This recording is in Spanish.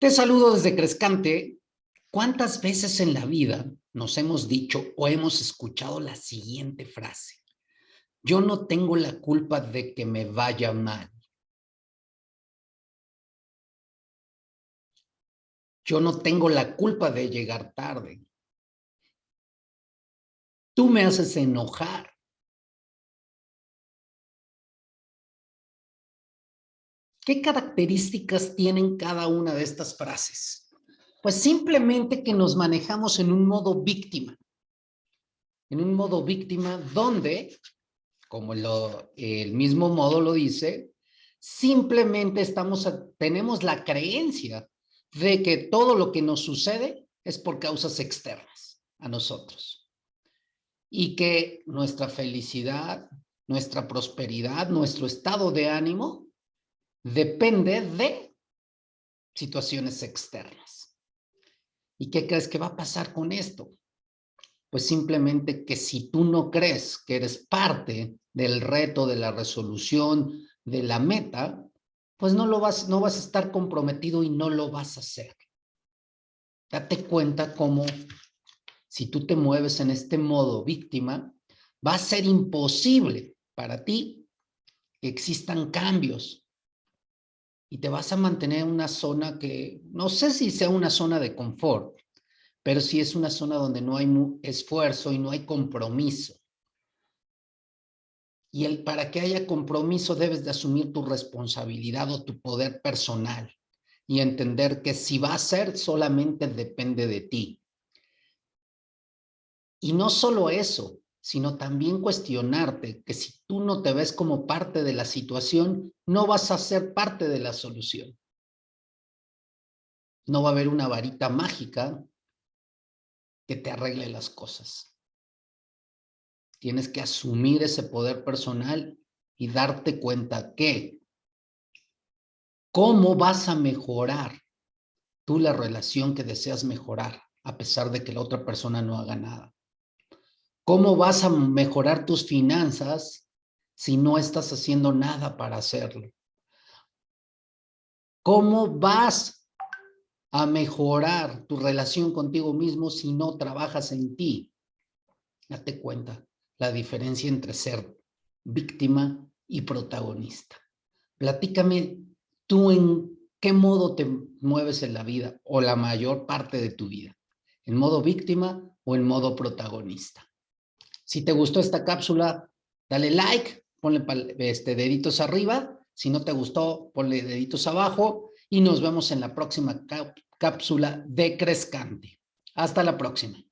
Te saludo desde Crescante. ¿Cuántas veces en la vida nos hemos dicho o hemos escuchado la siguiente frase? Yo no tengo la culpa de que me vaya mal. Yo no tengo la culpa de llegar tarde. Tú me haces enojar. ¿Qué características tienen cada una de estas frases? Pues simplemente que nos manejamos en un modo víctima. En un modo víctima donde, como lo, el mismo modo lo dice, simplemente estamos, tenemos la creencia de que todo lo que nos sucede es por causas externas a nosotros. Y que nuestra felicidad, nuestra prosperidad, nuestro estado de ánimo depende de situaciones externas. ¿Y qué crees que va a pasar con esto? Pues simplemente que si tú no crees que eres parte del reto, de la resolución, de la meta, pues no lo vas, no vas a estar comprometido y no lo vas a hacer. Date cuenta cómo si tú te mueves en este modo víctima, va a ser imposible para ti que existan cambios, y te vas a mantener en una zona que, no sé si sea una zona de confort, pero sí es una zona donde no hay esfuerzo y no hay compromiso. Y el, para que haya compromiso debes de asumir tu responsabilidad o tu poder personal y entender que si va a ser solamente depende de ti. Y no solo eso, sino también cuestionarte que si tú no te ves como parte de la situación, no vas a ser parte de la solución. No va a haber una varita mágica que te arregle las cosas. Tienes que asumir ese poder personal y darte cuenta que cómo vas a mejorar tú la relación que deseas mejorar a pesar de que la otra persona no haga nada. ¿Cómo vas a mejorar tus finanzas si no estás haciendo nada para hacerlo? ¿Cómo vas a mejorar tu relación contigo mismo si no trabajas en ti? Date cuenta la diferencia entre ser víctima y protagonista. Platícame tú en qué modo te mueves en la vida o la mayor parte de tu vida. ¿En modo víctima o en modo protagonista? Si te gustó esta cápsula, dale like, ponle este, deditos arriba. Si no te gustó, ponle deditos abajo y nos vemos en la próxima cápsula de Crescante. Hasta la próxima.